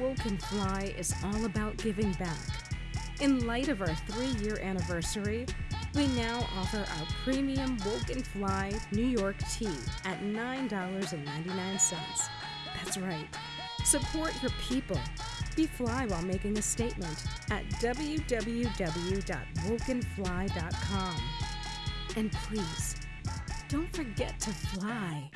Woken Fly is all about giving back. In light of our three year anniversary, we now offer our premium Woken Fly New York tea at $9.99. That's right. Support your people. Be fly while making a statement at www.wokenfly.com. And please, don't forget to fly.